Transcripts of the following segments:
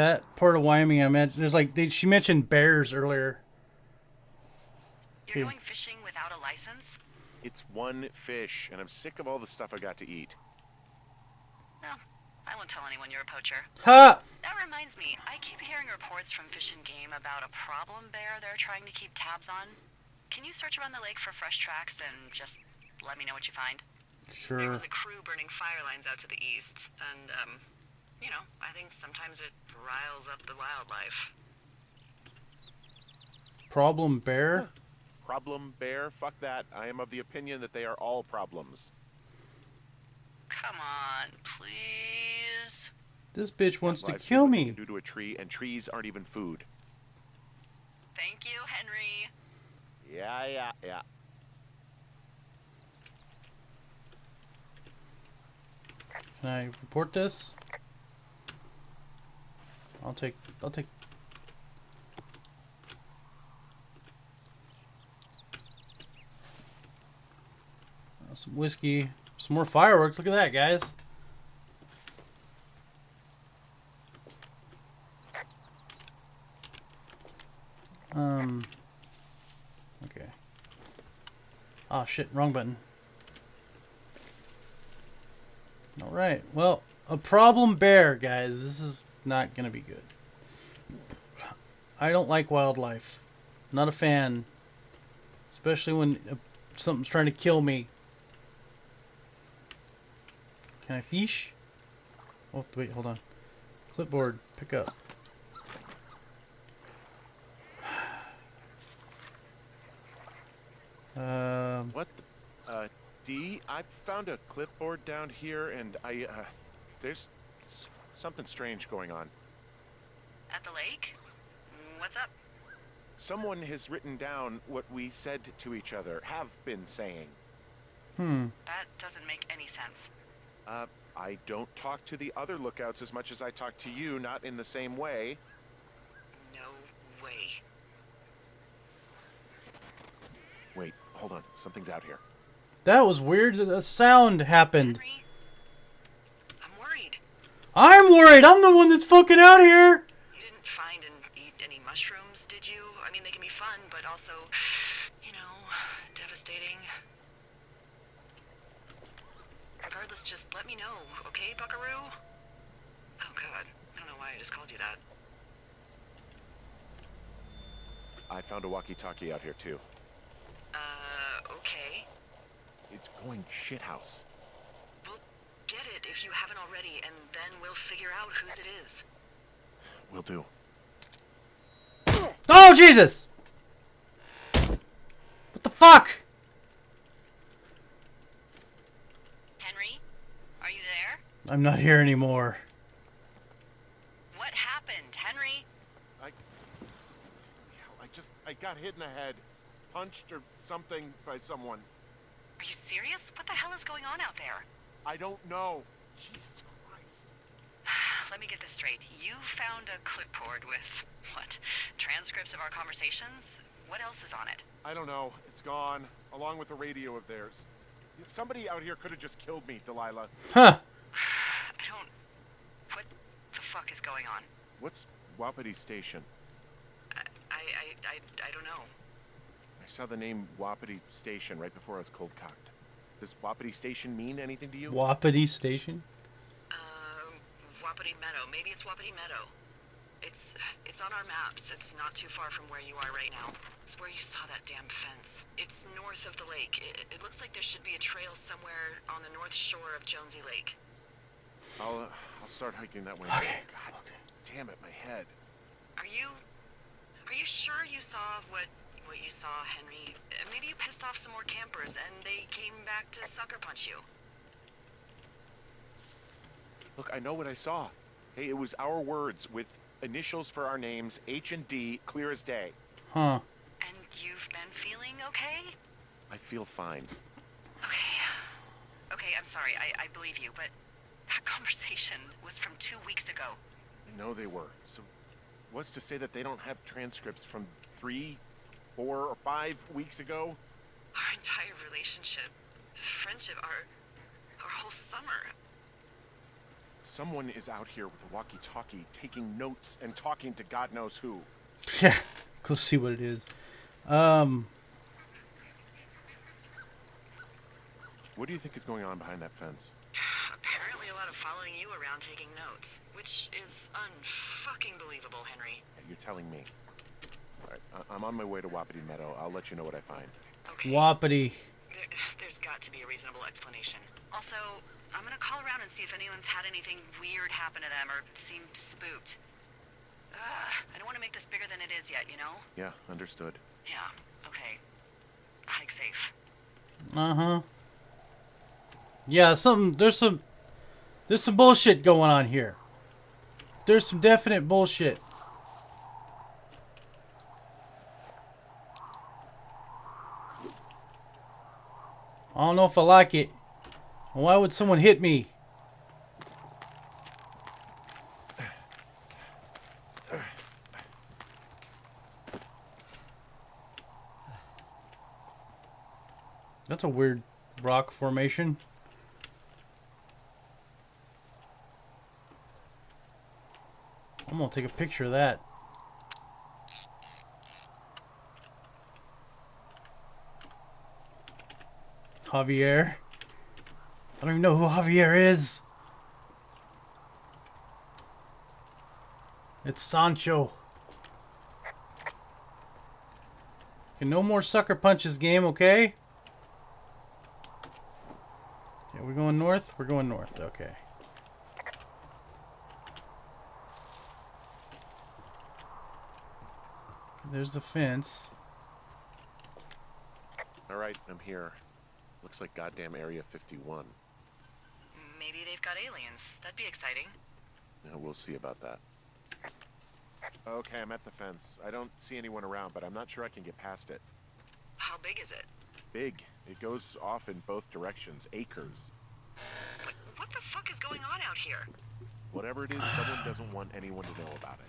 Yeah, that part of Wyoming I mentioned. There's like they, she mentioned bears earlier. You're going fishing without a license? It's one fish, and I'm sick of all the stuff I got to eat. No, I won't tell anyone you're a poacher. Ha! That reminds me, I keep hearing reports from Fish and Game about a problem bear they're trying to keep tabs on. Can you search around the lake for fresh tracks and just let me know what you find? Sure. There was a crew burning fire lines out to the east, and, um, you know, I think sometimes it riles up the wildlife. Problem bear. Problem bear? Fuck that. I am of the opinion that they are all problems. Come on, please. This bitch wants to kill me. Due to a tree, and trees aren't even food. Thank you, Henry. Yeah, yeah, yeah. Can I report this? I'll take. I'll take. Uh, Some whiskey, some more fireworks. Look at that, guys. Um. Okay. Oh shit! Wrong button. All right. Well, a problem bear, guys. This is not going to be good. I don't like wildlife. Not a fan. Especially when uh, something's trying to kill me. Can I fish? Oh, wait, hold on. Clipboard, pick up. Um, What the? Uh, D, I found a clipboard down here, and I, uh, there's something strange going on. At the lake? What's up? Someone has written down what we said to each other, have been saying. hmm. That doesn't make any sense. Uh, I don't talk to the other lookouts as much as I talk to you, not in the same way. No way. Wait, hold on. Something's out here. That was weird. A sound happened. Henry? I'm worried. I'm the one that's fucking out here. You didn't find and eat any mushrooms, did you? I mean, they can be fun, but also, you know, devastating. Regardless, just let me know, okay, Buckaroo? Oh, God. I don't know why I just called you that. I found a walkie-talkie out here too. Uh, okay. It's going shithouse. Well, get it if you haven't already, and then we'll figure out whose it is. Will do. Oh Jesus! What the fuck? Henry? Are you there? I'm not here anymore. What happened, Henry? I, I just, I got hit in the head, punched or something by someone. Are you serious? What the hell is going on out there? I don't know. Jesus Christ. Let me get this straight. You found a clipboard with, what, transcripts of our conversations? What else is on it? I don't know. It's gone, along with the radio of theirs. Somebody out here could have just killed me, Delilah. Huh. I don't. What the fuck is going on? What's Wapiti Station? I, I, I, I, I don't know. I saw the name Wapiti Station right before I was cold cocked. Does Wapiti Station mean anything to you? Wapiti Station? Um, Wapiti Meadow. Maybe it's Wapiti Meadow. It's, it's on our maps. It's not too far from where you are right now. It's where you saw that damn fence. It's north of the lake. It, it looks like there should be a trail somewhere on the north shore of Jonesy Lake. I'll, uh, I'll start hiking that way. Okay, God damn it, my head. Are you, are you sure you saw what, what you saw, Henry? Uh, Maybe you pissed off some more campers and they came back to sucker punch you. Look, I know what I saw. Hey, it was our words with initials for our names, H and D, clear as day. Huh. And you've been feeling okay? I feel fine. Okay. Okay, I'm sorry. I, I believe you, but that conversation was from two weeks ago. I know they were. So, what's to say that they don't have transcripts from three, four, or five weeks ago? Our entire relationship, friendship, our our whole summer. Someone is out here with a walkie-talkie, taking notes and talking to God knows who. Yeah, go see what it is. Um, What do you think is going on behind that fence? Apparently a lot of following you around taking notes, which is unfucking believable, Henry. Yeah, You're telling me. All right, I- I'm on my way to Wapiti Meadow. I'll let you know what I find. Okay. Wapiti. There, there's got to be a reasonable explanation. Also, I'm gonna call around and see if anyone's had anything weird happen to them or seemed spooked. Uh, I don't want to make this bigger than it is yet, you know? Yeah, understood. Yeah, okay. Hike safe. Uh huh. Yeah, something. There's some. There's some bullshit going on here. There's some definite bullshit. I don't know if I like it. Why would someone hit me? That's a weird rock formation. I'm gonna take a picture of that. Javier. I don't even know who Javier is. It's Sancho. Okay, no more sucker punches game, okay? Okay, we're going north? We're going north, okay. There's the fence. All right, I'm here. Looks like goddamn Area 51. Maybe they've got aliens. That'd be exciting. Yeah, we'll see about that. Okay, I'm at the fence. I don't see anyone around, but I'm not sure I can get past it. How big is it? Big. It goes off in both directions. Acres. What, what the fuck is going on out here? Whatever it is, someone doesn't want anyone to know about it.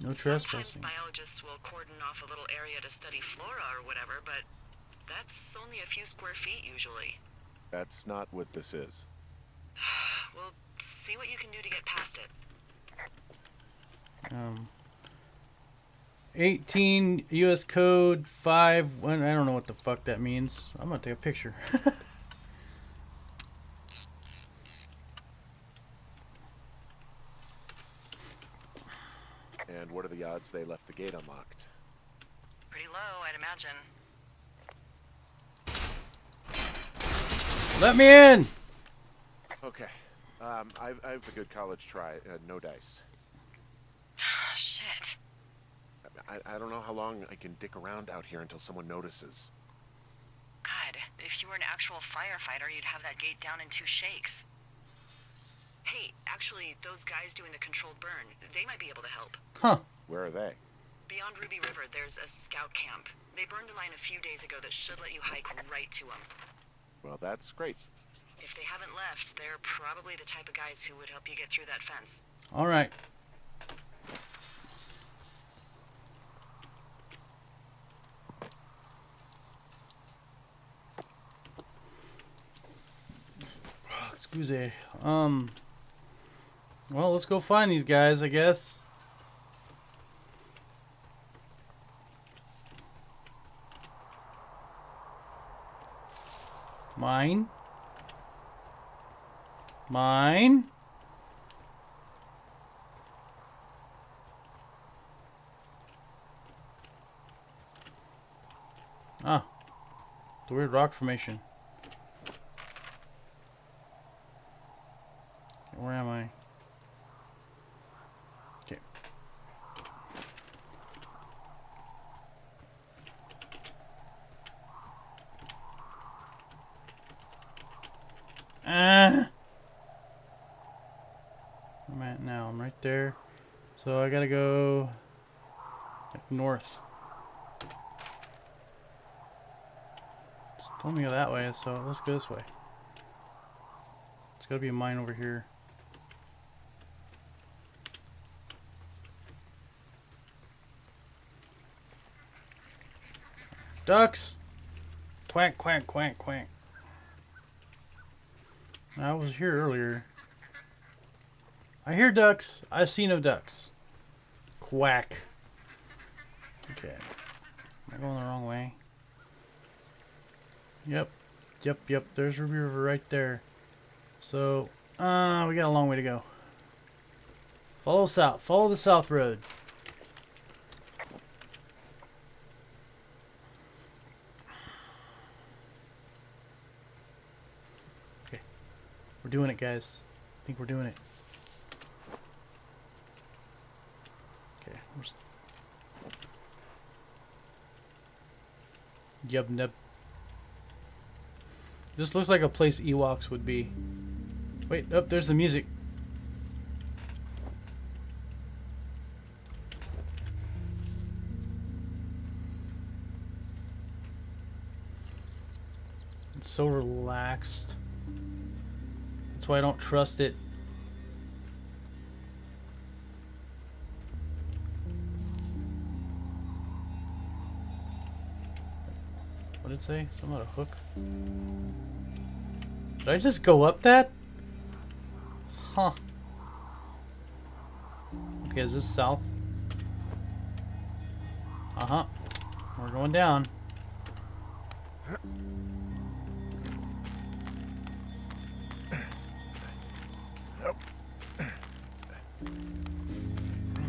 No trespassing. Sometimes trespassing. biologists will cordon off a little area to study flora or whatever, but that's only a few square feet usually. That's not what this is. We'll see what you can do to get past it. Um, 18 U.S. Code 5. I don't know what the fuck that means. I'm gonna take a picture. And what are the odds they left the gate unlocked? Pretty low, I'd imagine. Let me in. Okay. Um, I've, I have a good college try. Uh, no dice. Shit. I, I don't know how long I can dick around out here until someone notices. God, if you were an actual firefighter, you'd have that gate down in two shakes. Hey, actually, those guys doing the controlled burn, they might be able to help. Huh. Where are they? Beyond Ruby River, there's a scout camp. They burned a line a few days ago that should let you hike right to them. Well, that's great. If they haven't left, they're probably the type of guys who would help you get through that fence. All right. Excuse me. Um. Well, let's go find these guys, I guess. Mine. Mine. Ah. The weird rock formation. Where am I? Okay. Ah. I'm at now. I'm there. So I gotta go north. Just told me go that way, so let's go this way. There's gotta be a mine over here. Ducks! Quack, quack, quack, quack. I was here earlier. I hear ducks. I see no ducks. Quack. Okay. Am I going the wrong way? Yep. Yep, yep. There's Ruby River right there. So, uh, we got a long way to go. Follow south. Follow the south road. Okay. We're doing it, guys. I think we're doing it. We're Yub nub. This looks like a place Ewoks would be. Wait, up there's the music. It's so relaxed. That's why I don't trust it. What did it say? Something about a hook? Did I just go up that? Huh. Okay, is this south? Uh-huh. We're going down.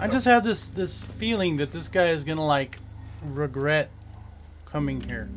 I just have this this feeling that this guy is gonna like regret coming here.